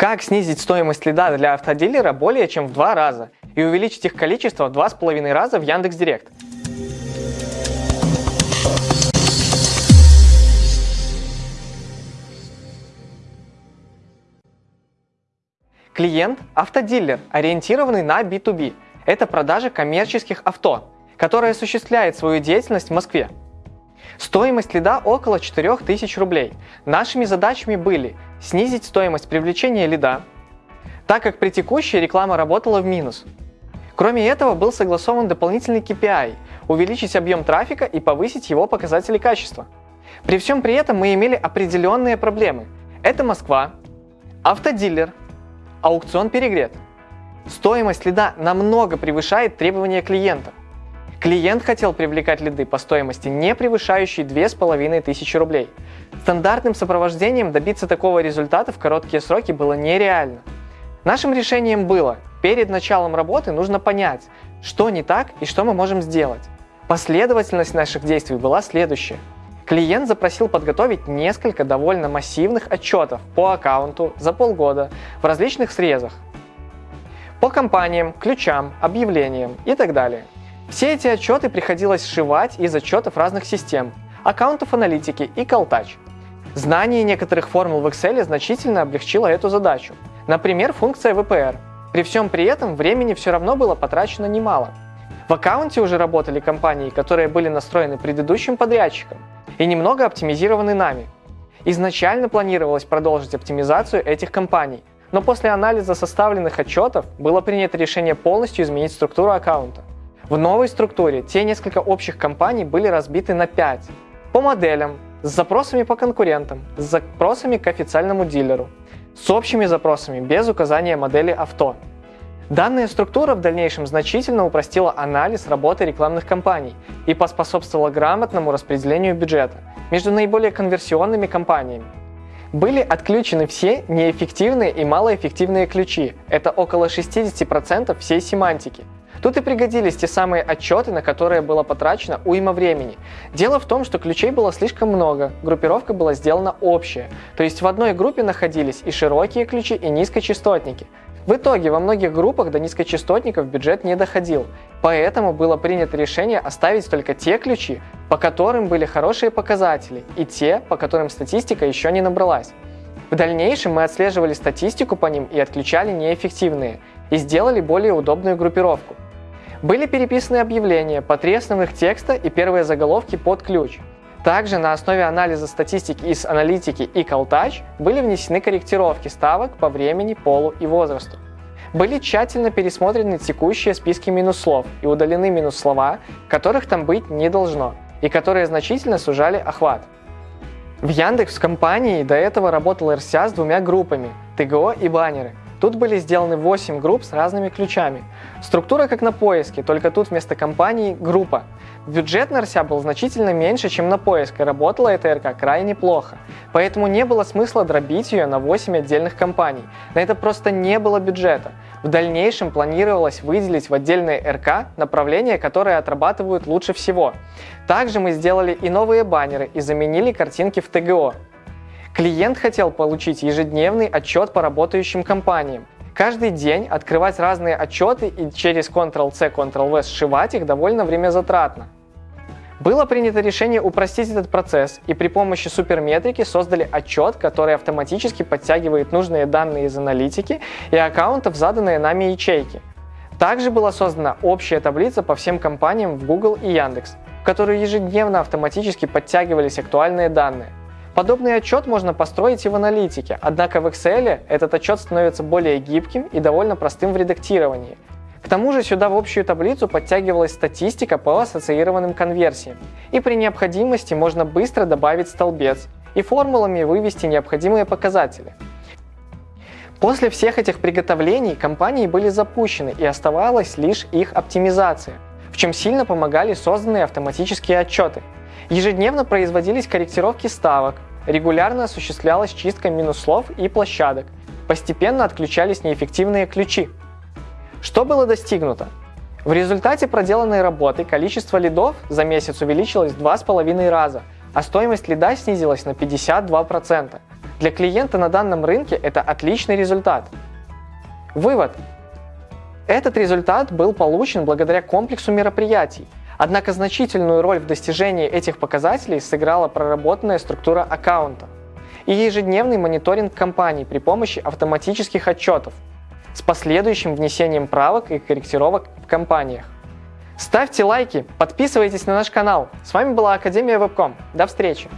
Как снизить стоимость лида для автодилера более чем в два раза и увеличить их количество в два с половиной раза в Яндекс.Директ? Клиент – автодилер, ориентированный на B2B. Это продажа коммерческих авто, который осуществляет свою деятельность в Москве. Стоимость лида около 4000 рублей. Нашими задачами были снизить стоимость привлечения лида, так как при текущей реклама работала в минус. Кроме этого, был согласован дополнительный KPI – увеличить объем трафика и повысить его показатели качества. При всем при этом мы имели определенные проблемы. Это Москва, автодилер, аукцион перегрет. Стоимость лида намного превышает требования клиента. Клиент хотел привлекать лиды по стоимости, не превышающей 2500 рублей. Стандартным сопровождением добиться такого результата в короткие сроки было нереально. Нашим решением было, перед началом работы нужно понять, что не так и что мы можем сделать. Последовательность наших действий была следующая. Клиент запросил подготовить несколько довольно массивных отчетов по аккаунту за полгода в различных срезах. По компаниям, ключам, объявлениям и так далее. Все эти отчеты приходилось сшивать из отчетов разных систем, аккаунтов аналитики и Calltouch. Знание некоторых формул в Excel значительно облегчило эту задачу. Например, функция VPR. При всем при этом времени все равно было потрачено немало. В аккаунте уже работали компании, которые были настроены предыдущим подрядчиком и немного оптимизированы нами. Изначально планировалось продолжить оптимизацию этих компаний, но после анализа составленных отчетов было принято решение полностью изменить структуру аккаунта. В новой структуре те несколько общих компаний были разбиты на 5. По моделям, с запросами по конкурентам, с запросами к официальному дилеру, с общими запросами без указания модели авто. Данная структура в дальнейшем значительно упростила анализ работы рекламных кампаний и поспособствовала грамотному распределению бюджета между наиболее конверсионными компаниями. Были отключены все неэффективные и малоэффективные ключи, это около 60% всей семантики – Тут и пригодились те самые отчеты, на которые было потрачено уйма времени. Дело в том, что ключей было слишком много, группировка была сделана общая, то есть в одной группе находились и широкие ключи, и низкочастотники. В итоге во многих группах до низкочастотников бюджет не доходил, поэтому было принято решение оставить только те ключи, по которым были хорошие показатели, и те, по которым статистика еще не набралась. В дальнейшем мы отслеживали статистику по ним и отключали неэффективные, и сделали более удобную группировку. Были переписаны объявления, по текста и первые заголовки под ключ. Также на основе анализа статистики из аналитики и Calltouch были внесены корректировки ставок по времени, полу и возрасту. Были тщательно пересмотрены текущие списки минус-слов и удалены минус-слова, которых там быть не должно, и которые значительно сужали охват. В Яндекс компании до этого работал RSA с двумя группами – ТГО и баннеры – Тут были сделаны 8 групп с разными ключами. Структура как на поиске, только тут вместо компании группа. Бюджет на РСЯ был значительно меньше, чем на поиск, и работала эта РК крайне плохо. Поэтому не было смысла дробить ее на 8 отдельных компаний. На это просто не было бюджета. В дальнейшем планировалось выделить в отдельные РК направления, которые отрабатывают лучше всего. Также мы сделали и новые баннеры и заменили картинки в ТГО. Клиент хотел получить ежедневный отчет по работающим компаниям. Каждый день открывать разные отчеты и через Ctrl-C, Ctrl-V сшивать их довольно время затратно. Было принято решение упростить этот процесс и при помощи суперметрики создали отчет, который автоматически подтягивает нужные данные из аналитики и аккаунтов, заданные нами ячейки. Также была создана общая таблица по всем компаниям в Google и Яндекс, в которую ежедневно автоматически подтягивались актуальные данные. Подобный отчет можно построить и в аналитике, однако в Excel этот отчет становится более гибким и довольно простым в редактировании. К тому же сюда в общую таблицу подтягивалась статистика по ассоциированным конверсиям, и при необходимости можно быстро добавить столбец и формулами вывести необходимые показатели. После всех этих приготовлений компании были запущены и оставалась лишь их оптимизация, чем сильно помогали созданные автоматические отчеты – Ежедневно производились корректировки ставок, регулярно осуществлялась чистка минус-слов и площадок, постепенно отключались неэффективные ключи. Что было достигнуто? В результате проделанной работы количество лидов за месяц увеличилось в 2,5 раза, а стоимость лида снизилась на 52%. Для клиента на данном рынке это отличный результат. Вывод. Этот результат был получен благодаря комплексу мероприятий, однако значительную роль в достижении этих показателей сыграла проработанная структура аккаунта и ежедневный мониторинг компаний при помощи автоматических отчетов с последующим внесением правок и корректировок в компаниях. Ставьте лайки, подписывайтесь на наш канал. С вами была Академия Вебком. До встречи!